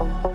Bye.